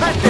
Let